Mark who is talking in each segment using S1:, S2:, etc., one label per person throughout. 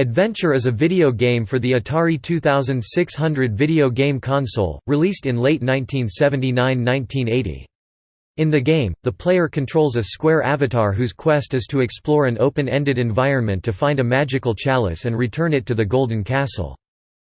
S1: Adventure is a video game for the Atari 2600 video game console, released in late 1979–1980. In the game, the player controls a square avatar whose quest is to explore an open-ended environment to find a magical chalice and return it to the Golden Castle.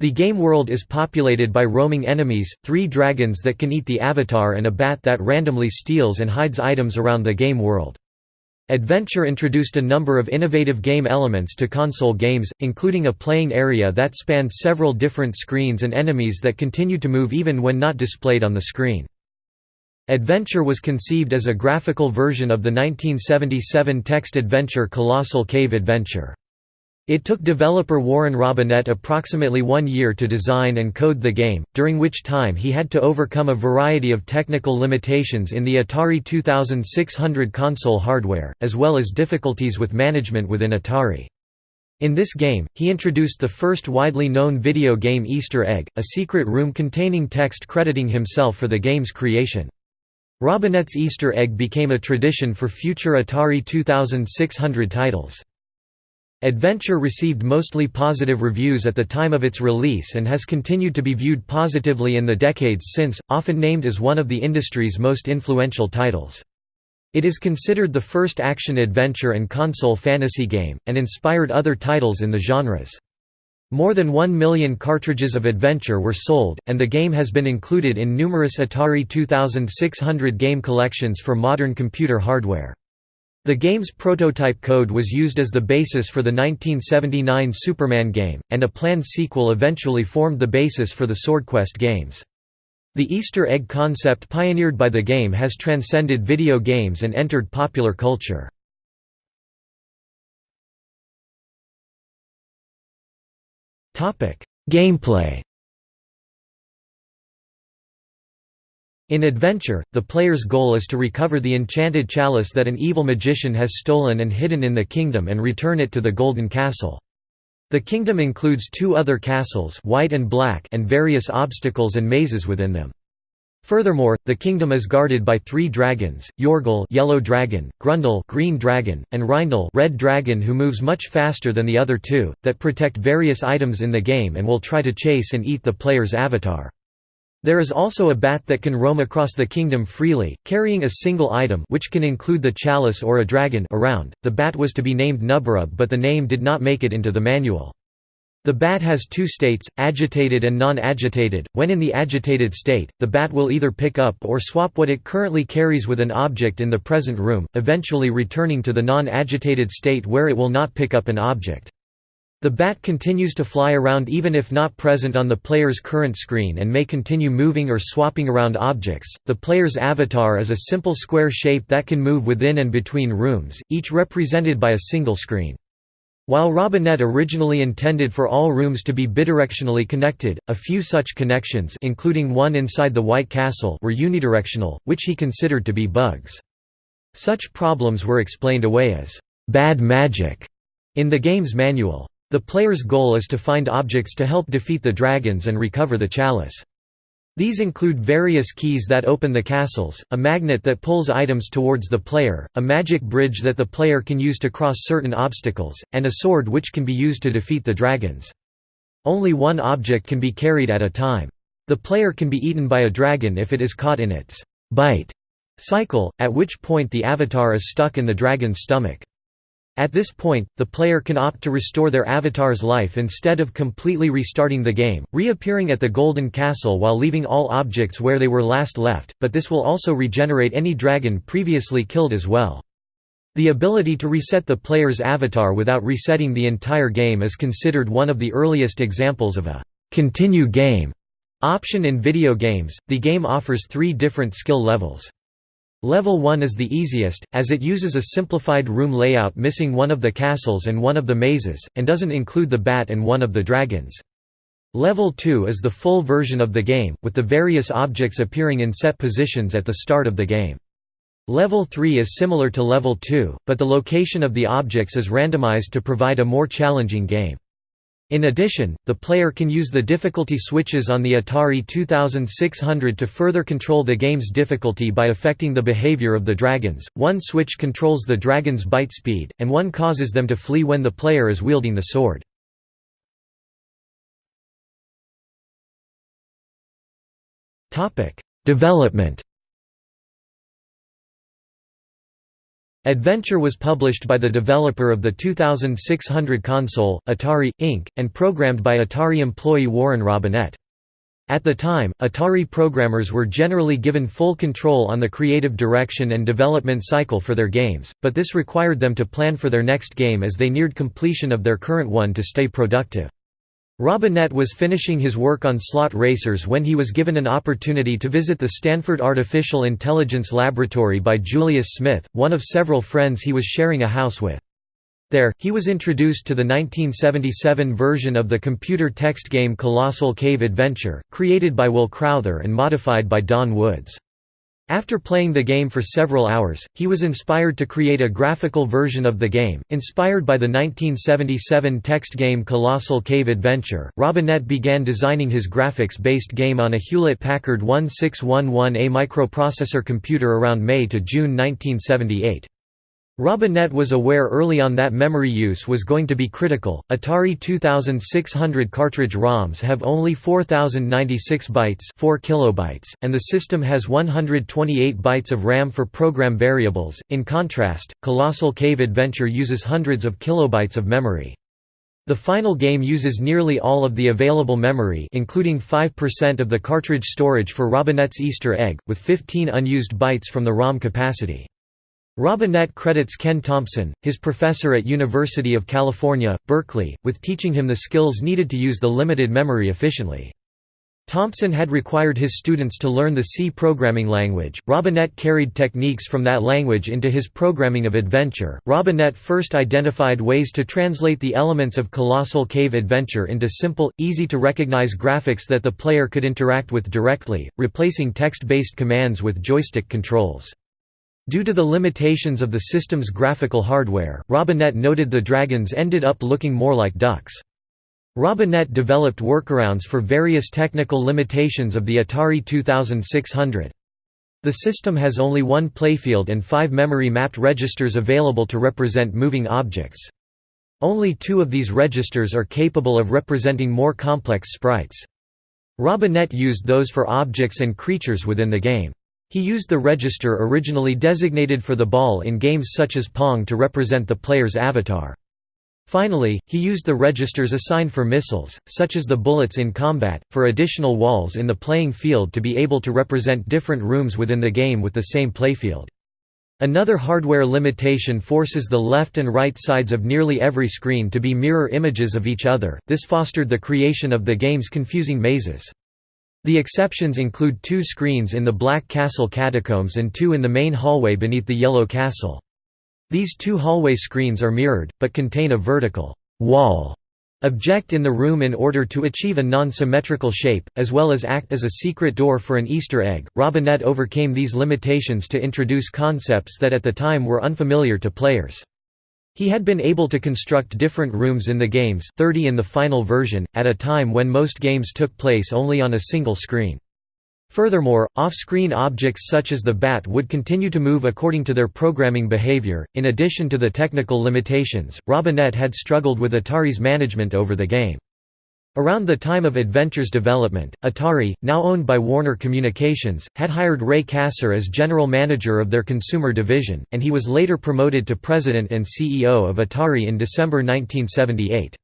S1: The game world is populated by roaming enemies, three dragons that can eat the avatar and a bat that randomly steals and hides items around the game world. Adventure introduced a number of innovative game elements to console games, including a playing area that spanned several different screens and enemies that continued to move even when not displayed on the screen. Adventure was conceived as a graphical version of the 1977 text adventure Colossal Cave Adventure. It took developer Warren Robinett approximately one year to design and code the game, during which time he had to overcome a variety of technical limitations in the Atari 2600 console hardware, as well as difficulties with management within Atari. In this game, he introduced the first widely known video game Easter egg, a secret room containing text crediting himself for the game's creation. Robinett's Easter egg became a tradition for future Atari 2600 titles. Adventure received mostly positive reviews at the time of its release and has continued to be viewed positively in the decades since, often named as one of the industry's most influential titles. It is considered the first action-adventure and console fantasy game, and inspired other titles in the genres. More than one million cartridges of Adventure were sold, and the game has been included in numerous Atari 2600 game collections for modern computer hardware. The game's prototype code was used as the basis for the 1979 Superman game, and a planned sequel eventually formed the basis for the SwordQuest games. The Easter egg concept pioneered by the game has transcended video games and entered popular culture. Gameplay In Adventure, the player's goal is to recover the enchanted chalice that an evil magician has stolen and hidden in the kingdom and return it to the Golden Castle. The kingdom includes two other castles white and, black and various obstacles and mazes within them. Furthermore, the kingdom is guarded by three dragons, Yorgle yellow dragon, Grundle green dragon, and Rhindle red dragon who moves much faster than the other two, that protect various items in the game and will try to chase and eat the player's avatar. There is also a bat that can roam across the kingdom freely, carrying a single item which can include the chalice or a dragon around. The bat was to be named Knubberrub but the name did not make it into the manual. The bat has two states, agitated and non-agitated. When in the agitated state, the bat will either pick up or swap what it currently carries with an object in the present room, eventually returning to the non-agitated state where it will not pick up an object. The bat continues to fly around even if not present on the player's current screen and may continue moving or swapping around objects. The player's avatar is a simple square shape that can move within and between rooms, each represented by a single screen. While Robinett originally intended for all rooms to be bidirectionally connected, a few such connections including one inside the White Castle were unidirectional, which he considered to be bugs. Such problems were explained away as «bad magic» in the game's manual. The player's goal is to find objects to help defeat the dragons and recover the chalice. These include various keys that open the castles, a magnet that pulls items towards the player, a magic bridge that the player can use to cross certain obstacles, and a sword which can be used to defeat the dragons. Only one object can be carried at a time. The player can be eaten by a dragon if it is caught in its bite cycle, at which point the avatar is stuck in the dragon's stomach. At this point, the player can opt to restore their avatar's life instead of completely restarting the game, reappearing at the Golden Castle while leaving all objects where they were last left, but this will also regenerate any dragon previously killed as well. The ability to reset the player's avatar without resetting the entire game is considered one of the earliest examples of a «continue game» option in video games. The game offers three different skill levels. Level 1 is the easiest, as it uses a simplified room layout missing one of the castles and one of the mazes, and doesn't include the bat and one of the dragons. Level 2 is the full version of the game, with the various objects appearing in set positions at the start of the game. Level 3 is similar to Level 2, but the location of the objects is randomized to provide a more challenging game. In addition, the player can use the difficulty switches on the Atari 2600 to further control the game's difficulty by affecting the behavior of the dragons. One switch controls the dragon's bite speed, and one causes them to flee when the player is wielding the sword. Topic: Development Adventure was published by the developer of the 2600 console, Atari, Inc., and programmed by Atari employee Warren Robinett. At the time, Atari programmers were generally given full control on the creative direction and development cycle for their games, but this required them to plan for their next game as they neared completion of their current one to stay productive. Robinett was finishing his work on slot racers when he was given an opportunity to visit the Stanford Artificial Intelligence Laboratory by Julius Smith, one of several friends he was sharing a house with. There, he was introduced to the 1977 version of the computer text game Colossal Cave Adventure, created by Will Crowther and modified by Don Woods. After playing the game for several hours, he was inspired to create a graphical version of the game, inspired by the 1977 text game Colossal Cave Adventure. Robinett began designing his graphics-based game on a Hewlett-Packard 1611A microprocessor computer around May to June 1978. Robinett was aware early on that memory use was going to be critical. Atari 2600 cartridge ROMs have only 4096 bytes, 4 kilobytes, and the system has 128 bytes of RAM for program variables. In contrast, Colossal Cave Adventure uses hundreds of kilobytes of memory. The final game uses nearly all of the available memory including 5% of the cartridge storage for Robinett's Easter egg, with 15 unused bytes from the ROM capacity. Robinett credits Ken Thompson, his professor at University of California, Berkeley, with teaching him the skills needed to use the limited memory efficiently. Thompson had required his students to learn the C programming language. Robinett carried techniques from that language into his programming of Adventure. Robinett first identified ways to translate the elements of Colossal Cave Adventure into simple, easy to recognize graphics that the player could interact with directly, replacing text based commands with joystick controls. Due to the limitations of the system's graphical hardware, Robinett noted the dragons ended up looking more like ducks. Robinett developed workarounds for various technical limitations of the Atari 2600. The system has only one playfield and five memory-mapped registers available to represent moving objects. Only two of these registers are capable of representing more complex sprites. Robinett used those for objects and creatures within the game. He used the register originally designated for the ball in games such as Pong to represent the player's avatar. Finally, he used the registers assigned for missiles, such as the bullets in combat, for additional walls in the playing field to be able to represent different rooms within the game with the same playfield. Another hardware limitation forces the left and right sides of nearly every screen to be mirror images of each other, this fostered the creation of the game's confusing mazes. The exceptions include two screens in the Black Castle catacombs and two in the main hallway beneath the Yellow Castle. These two hallway screens are mirrored, but contain a vertical wall object in the room in order to achieve a non-symmetrical shape, as well as act as a secret door for an Easter egg. Robinett overcame these limitations to introduce concepts that at the time were unfamiliar to players. He had been able to construct different rooms in the games 30 in the final version, at a time when most games took place only on a single screen. Furthermore, off-screen objects such as the bat would continue to move according to their programming behavior. In addition to the technical limitations, Robinett had struggled with Atari's management over the game. Around the time of Adventure's development, Atari, now owned by Warner Communications, had hired Ray Kassar as general manager of their consumer division, and he was later promoted to president and CEO of Atari in December 1978.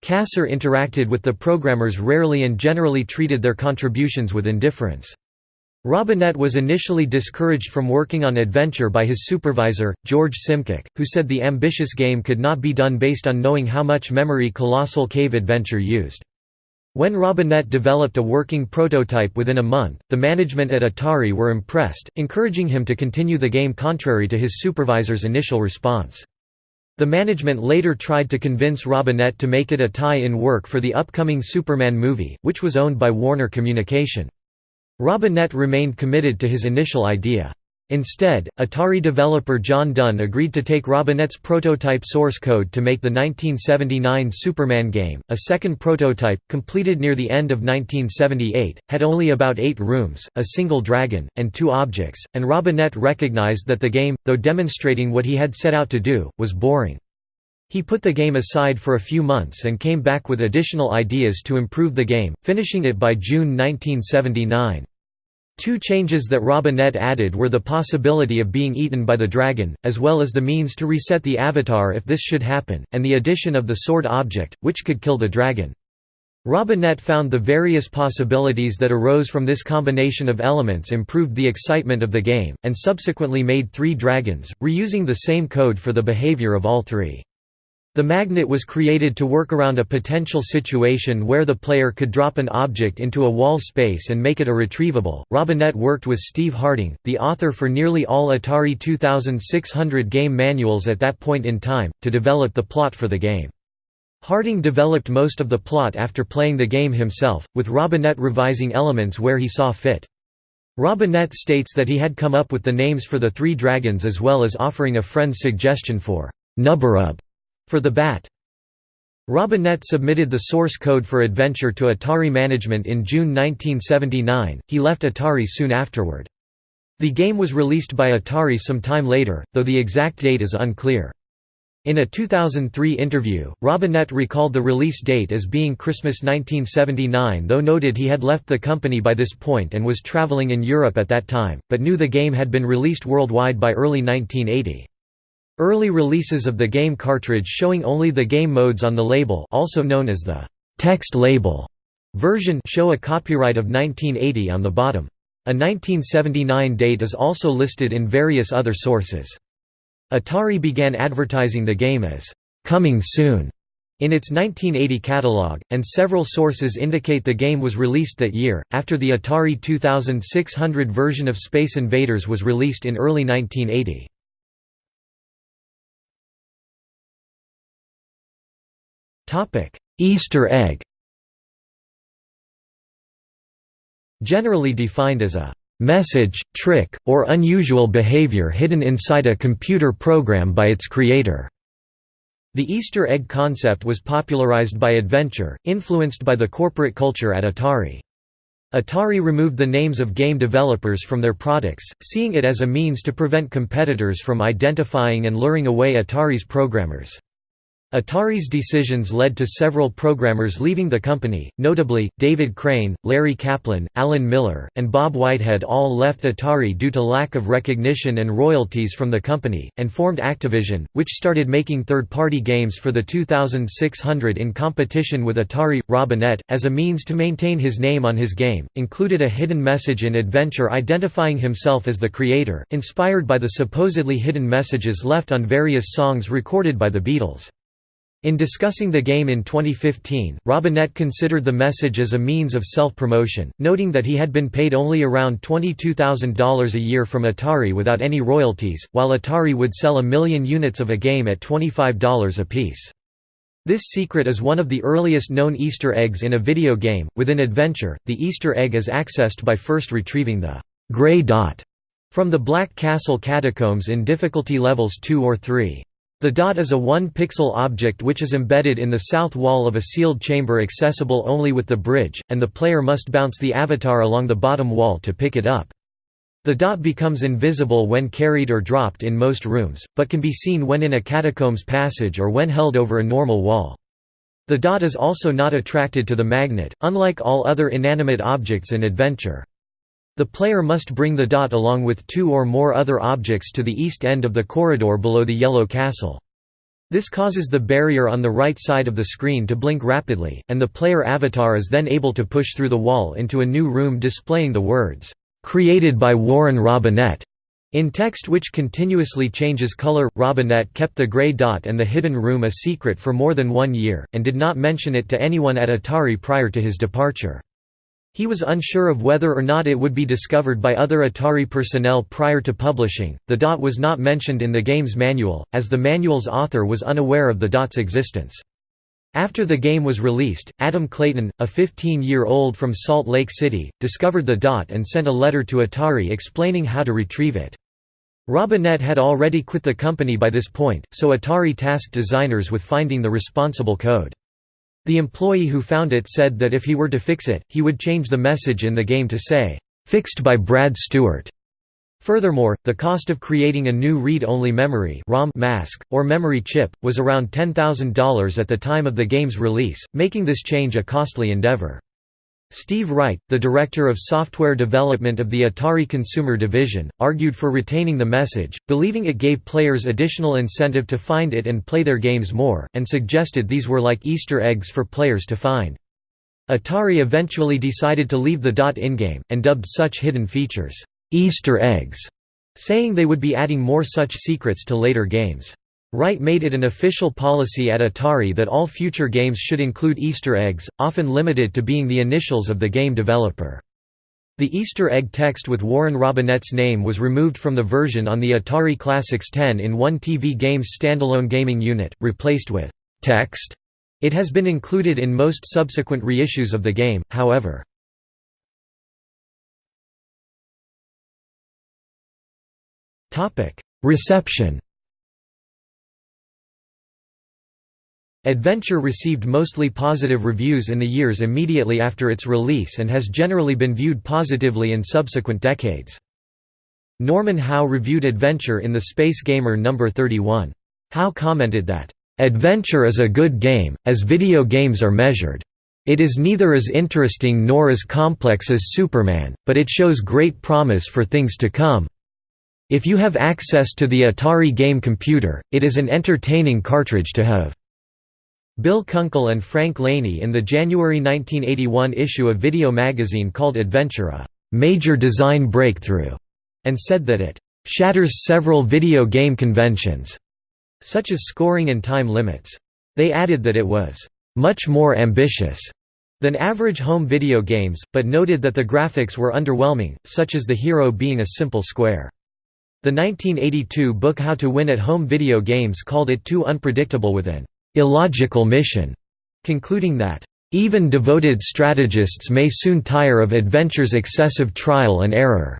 S1: Kassar interacted with the programmers rarely and generally treated their contributions with indifference. Robinett was initially discouraged from working on Adventure by his supervisor, George Simcock, who said the ambitious game could not be done based on knowing how much memory Colossal Cave Adventure used. When Robinett developed a working prototype within a month, the management at Atari were impressed, encouraging him to continue the game contrary to his supervisor's initial response. The management later tried to convince Robinett to make it a tie-in work for the upcoming Superman movie, which was owned by Warner Communication. Robinett remained committed to his initial idea. Instead, Atari developer John Dunn agreed to take Robinett's prototype source code to make the 1979 Superman game. A second prototype, completed near the end of 1978, had only about eight rooms, a single dragon, and two objects, and Robinett recognized that the game, though demonstrating what he had set out to do, was boring. He put the game aside for a few months and came back with additional ideas to improve the game, finishing it by June 1979. Two changes that Robinett added were the possibility of being eaten by the dragon, as well as the means to reset the avatar if this should happen, and the addition of the sword object, which could kill the dragon. Robinett found the various possibilities that arose from this combination of elements improved the excitement of the game, and subsequently made three dragons, reusing the same code for the behavior of all three. The magnet was created to work around a potential situation where the player could drop an object into a wall space and make it irretrievable. Robinett worked with Steve Harding, the author for nearly all Atari 2600 game manuals at that point in time, to develop the plot for the game. Harding developed most of the plot after playing the game himself, with Robinett revising elements where he saw fit. Robinett states that he had come up with the names for the three dragons as well as offering a friend's suggestion for Knubberrub for the bat. Robinett submitted the source code for Adventure to Atari management in June 1979, he left Atari soon afterward. The game was released by Atari some time later, though the exact date is unclear. In a 2003 interview, Robinett recalled the release date as being Christmas 1979 though noted he had left the company by this point and was traveling in Europe at that time, but knew the game had been released worldwide by early 1980. Early releases of the game cartridge showing only the game modes on the label also known as the text label version show a copyright of 1980 on the bottom. A 1979 date is also listed in various other sources. Atari began advertising the game as coming soon in its 1980 catalog, and several sources indicate the game was released that year, after the Atari 2600 version of Space Invaders was released in early 1980. Easter egg Generally defined as a message, trick, or unusual behavior hidden inside a computer program by its creator. The Easter egg concept was popularized by Adventure, influenced by the corporate culture at Atari. Atari removed the names of game developers from their products, seeing it as a means to prevent competitors from identifying and luring away Atari's programmers. Atari's decisions led to several programmers leaving the company, notably, David Crane, Larry Kaplan, Alan Miller, and Bob Whitehead all left Atari due to lack of recognition and royalties from the company, and formed Activision, which started making third-party games for the 2600 in competition with Atari. Robinett, as a means to maintain his name on his game, included a hidden message in Adventure identifying himself as the creator, inspired by the supposedly hidden messages left on various songs recorded by the Beatles. In discussing the game in 2015, Robinett considered the message as a means of self-promotion, noting that he had been paid only around $22,000 a year from Atari without any royalties, while Atari would sell a million units of a game at $25 apiece. This secret is one of the earliest known Easter eggs in a video game. Within Adventure, the Easter egg is accessed by first retrieving the gray dot from the Black Castle catacombs in difficulty levels 2 or 3. The dot is a one-pixel object which is embedded in the south wall of a sealed chamber accessible only with the bridge, and the player must bounce the avatar along the bottom wall to pick it up. The dot becomes invisible when carried or dropped in most rooms, but can be seen when in a catacombs passage or when held over a normal wall. The dot is also not attracted to the magnet, unlike all other inanimate objects in Adventure. The player must bring the dot along with two or more other objects to the east end of the corridor below the yellow castle. This causes the barrier on the right side of the screen to blink rapidly, and the player avatar is then able to push through the wall into a new room displaying the words, "...created by Warren Robinett." In text which continuously changes color, Robinett kept the gray dot and the hidden room a secret for more than one year, and did not mention it to anyone at Atari prior to his departure. He was unsure of whether or not it would be discovered by other Atari personnel prior to publishing. The dot was not mentioned in the game's manual, as the manual's author was unaware of the dot's existence. After the game was released, Adam Clayton, a 15-year-old from Salt Lake City, discovered the dot and sent a letter to Atari explaining how to retrieve it. Robinett had already quit the company by this point, so Atari tasked designers with finding the responsible code. The employee who found it said that if he were to fix it, he would change the message in the game to say, "'Fixed by Brad Stewart'". Furthermore, the cost of creating a new read-only memory ROM mask, or memory chip, was around $10,000 at the time of the game's release, making this change a costly endeavor. Steve Wright, the director of software development of the Atari Consumer Division, argued for retaining the message, believing it gave players additional incentive to find it and play their games more, and suggested these were like Easter eggs for players to find. Atari eventually decided to leave the dot in-game, and dubbed such hidden features, Easter eggs, saying they would be adding more such secrets to later games. Wright made it an official policy at Atari that all future games should include Easter eggs, often limited to being the initials of the game developer. The Easter egg text with Warren Robinett's name was removed from the version on the Atari Classics 10-in-1 TV game's standalone gaming unit, replaced with text. It has been included in most subsequent reissues of the game, however. Reception Adventure received mostly positive reviews in the years immediately after its release and has generally been viewed positively in subsequent decades. Norman Howe reviewed Adventure in the Space Gamer No. 31. Howe commented that, "...Adventure is a good game, as video games are measured. It is neither as interesting nor as complex as Superman, but it shows great promise for things to come. If you have access to the Atari game computer, it is an entertaining cartridge to have." Bill Kunkel and Frank Laney in the January 1981 issue of Video Magazine called Adventure a «major design breakthrough» and said that it «shatters several video game conventions» such as scoring and time limits. They added that it was «much more ambitious» than average home video games, but noted that the graphics were underwhelming, such as the hero being a simple square. The 1982 book How to Win at Home Video Games called it too unpredictable with an illogical mission, concluding that, "...even devoted strategists may soon tire of adventure's excessive trial and error."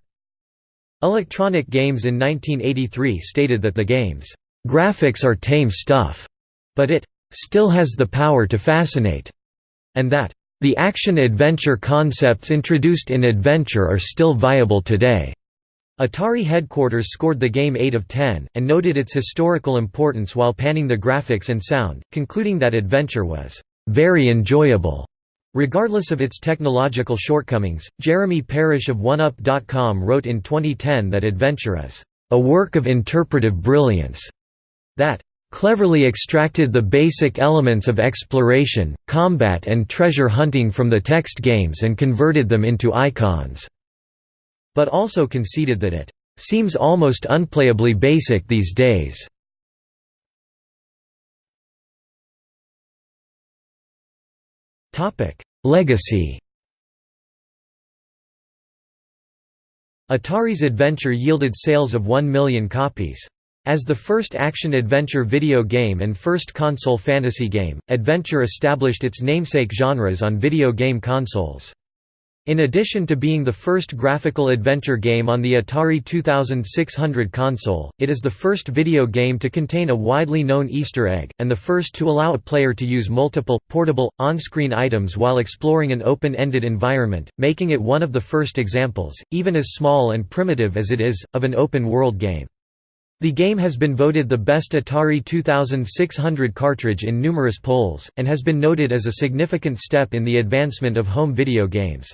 S1: Electronic Games in 1983 stated that the game's "...graphics are tame stuff," but it "...still has the power to fascinate," and that the action-adventure concepts introduced in Adventure are still viable today. Atari headquarters scored the game 8 of 10, and noted its historical importance while panning the graphics and sound, concluding that Adventure was very enjoyable. Regardless of its technological shortcomings, Jeremy Parish of OneUp.com wrote in 2010 that Adventure is a work of interpretive brilliance that cleverly extracted the basic elements of exploration, combat and treasure hunting from the text games and converted them into icons but also conceded that it seems almost unplayably basic these days. Legacy Atari's Adventure yielded sales of 1 million copies. As the first action-adventure video game and first console fantasy game, Adventure established its namesake genres on video game consoles. In addition to being the first graphical adventure game on the Atari 2600 console, it is the first video game to contain a widely known Easter egg, and the first to allow a player to use multiple, portable, on-screen items while exploring an open-ended environment, making it one of the first examples, even as small and primitive as it is, of an open-world game. The game has been voted the best Atari 2600 cartridge in numerous polls, and has been noted as a significant step in the advancement of home video games.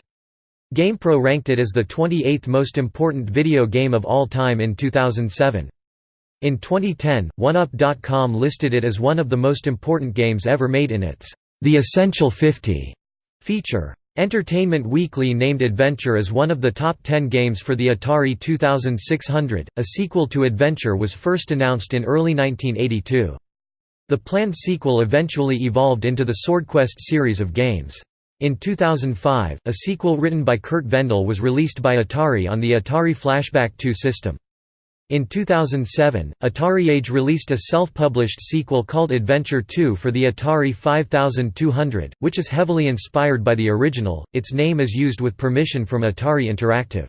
S1: GamePro ranked it as the 28th most important video game of all time in 2007. In 2010, OneUp.com listed it as one of the most important games ever made in its The Essential 50 feature. Entertainment Weekly named Adventure as one of the top 10 games for the Atari 2600. A sequel to Adventure was first announced in early 1982. The planned sequel eventually evolved into the SwordQuest series of games. In 2005, a sequel written by Curt Vendel was released by Atari on the Atari Flashback 2 system. In 2007, Atari Age released a self-published sequel called Adventure 2 for the Atari 5200, which is heavily inspired by the original. Its name is used with permission from Atari Interactive.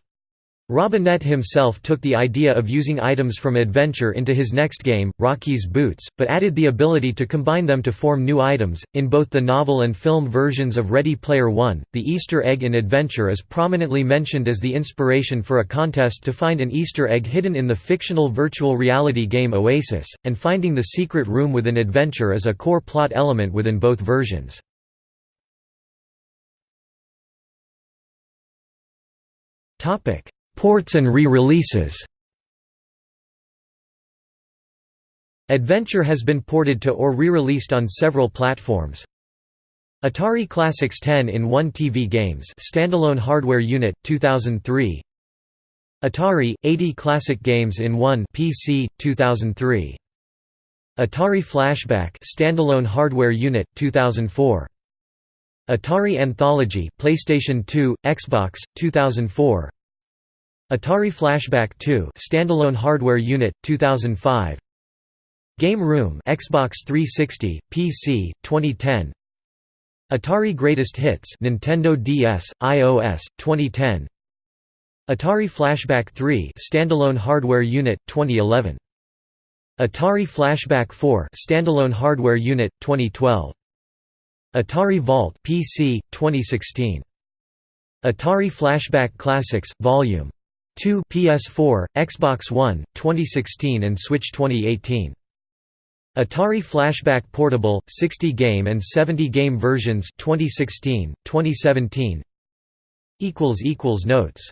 S1: Robinett himself took the idea of using items from Adventure into his next game, Rocky's Boots, but added the ability to combine them to form new items. In both the novel and film versions of Ready Player One, the Easter egg in Adventure is prominently mentioned as the inspiration for a contest to find an Easter egg hidden in the fictional virtual reality game Oasis, and finding the secret room within Adventure is a core plot element within both versions. Ports and re-releases. Adventure has been ported to or re-released on several platforms. Atari Classics 10 in 1 TV Games standalone hardware unit 2003 Atari 80 Classic Games in 1 PC 2003 Atari Flashback standalone hardware unit 2004 Atari Anthology PlayStation 2 Xbox 2004 Atari Flashback 2 standalone hardware unit 2005 Game Room Xbox 360 PC 2010 Atari Greatest Hits Nintendo DS iOS 2010 Atari Flashback 3 standalone hardware unit 2011 Atari Flashback 4 standalone hardware unit 2012 Atari Vault PC 2016 Atari Flashback Classics Volume 2 PS4, Xbox One, 2016 and Switch 2018. Atari Flashback Portable 60 game and 70 game versions 2016, 2017. equals equals notes